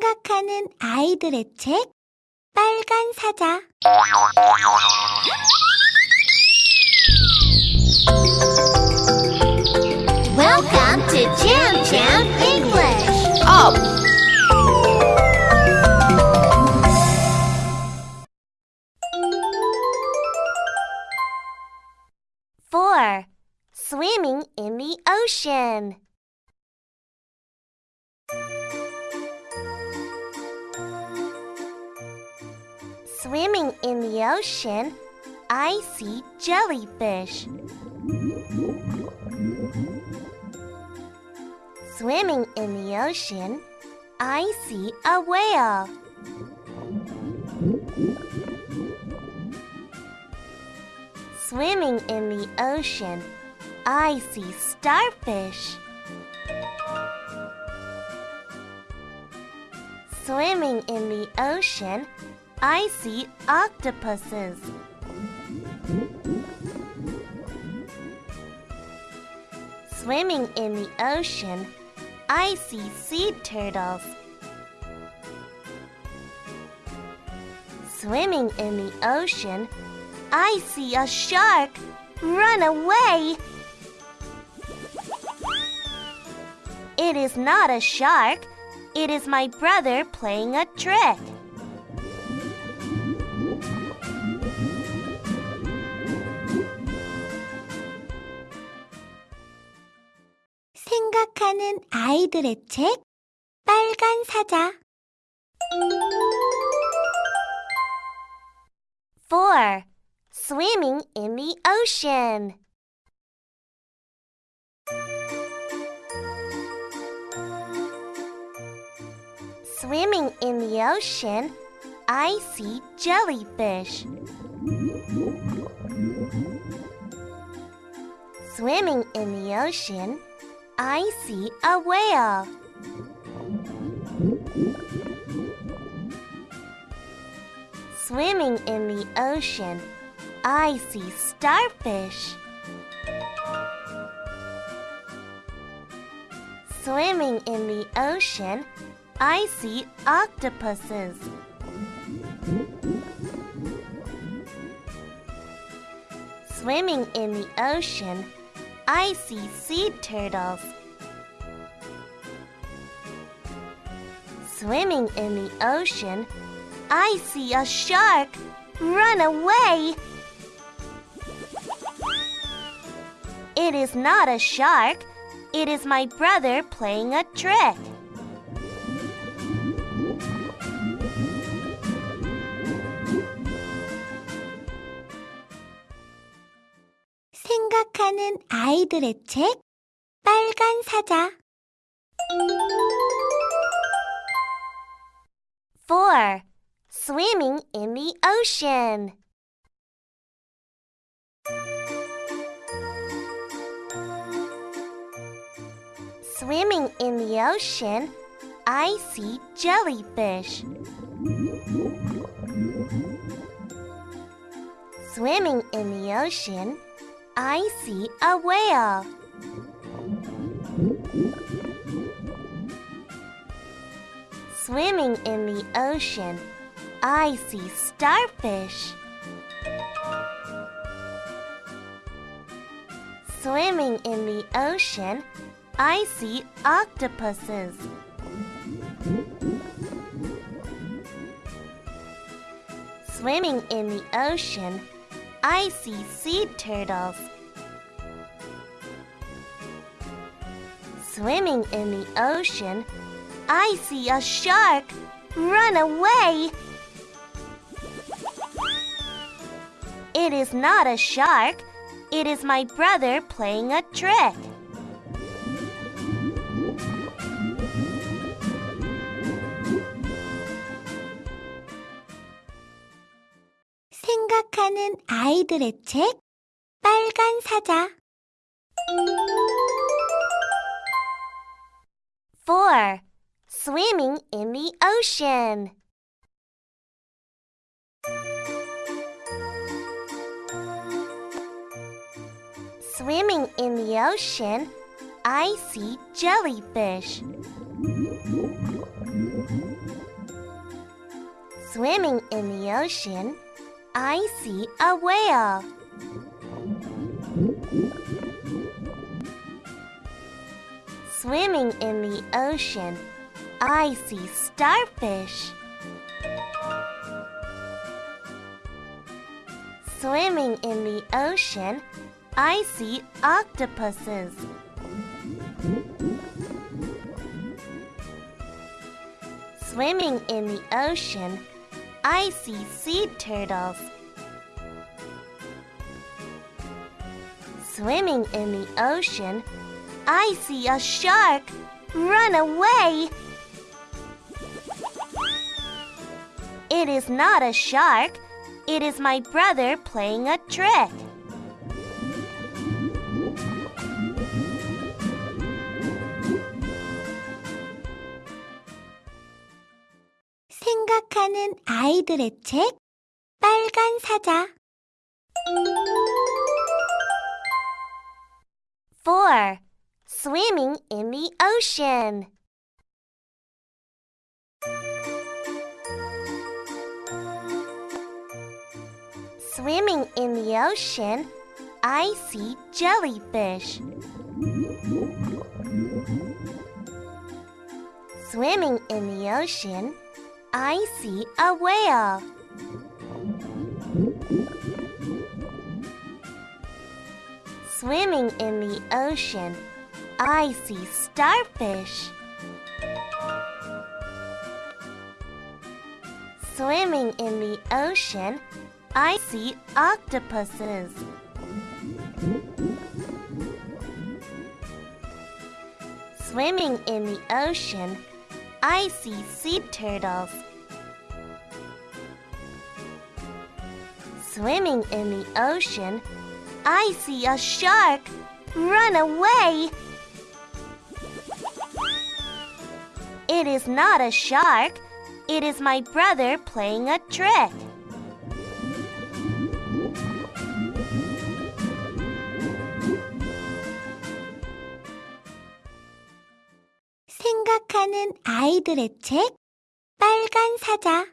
생각하는 아이들의 책 빨간 사자 Welcome to Jam Jam English. Up. Four. Swimming in the ocean. Swimming in the ocean, I see jellyfish. Swimming in the ocean, I see a whale. Swimming in the ocean, I see starfish. Swimming in the ocean, I see octopuses. Swimming in the ocean, I see sea turtles. Swimming in the ocean, I see a shark. Run away! It is not a shark. It is my brother playing a trick. 생각하는 아이들의 책 빨간 사자 4. Swimming in the ocean Swimming in the ocean, I see jellyfish. Swimming in the ocean, I see a whale. Swimming in the ocean, I see starfish. Swimming in the ocean, I see octopuses. Swimming in the ocean, I see sea turtles. Swimming in the ocean, I see a shark. Run away! It is not a shark. It is my brother playing a trick. 생각하는 아이들의 책 빨간 사자 4. Swimming in the ocean Swimming in the ocean, I see jellyfish. Swimming in the ocean, I see a whale. Swimming in the ocean, I see starfish. Swimming in the ocean, I see octopuses. Swimming in the ocean, I see sea turtles. Swimming in the ocean, I see a shark. Run away! It is not a shark. It is my brother playing a trick. 생각하는 아이들의 책 빨간 사자 4. Swimming in the ocean Swimming in the ocean, I see jellyfish. Swimming in the ocean, I see a whale. Swimming in the ocean, I see starfish. Swimming in the ocean, I see octopuses. Swimming in the ocean, I see sea turtles. Swimming in the ocean, I see a shark. Run away! It is not a shark. It is my brother playing a trick. 생각하는 아이들의 책 빨간 사자 Swimming in the ocean. Swimming in the ocean, I see jellyfish. Swimming in the ocean, I see a whale. Swimming in the ocean, I see starfish. Swimming in the ocean, I see octopuses. Swimming in the ocean, I see sea turtles. Swimming in the ocean, I see a shark. Run away! It is not a shark. It is my brother playing a trick. 생각하는 아이들의 책 빨간 사자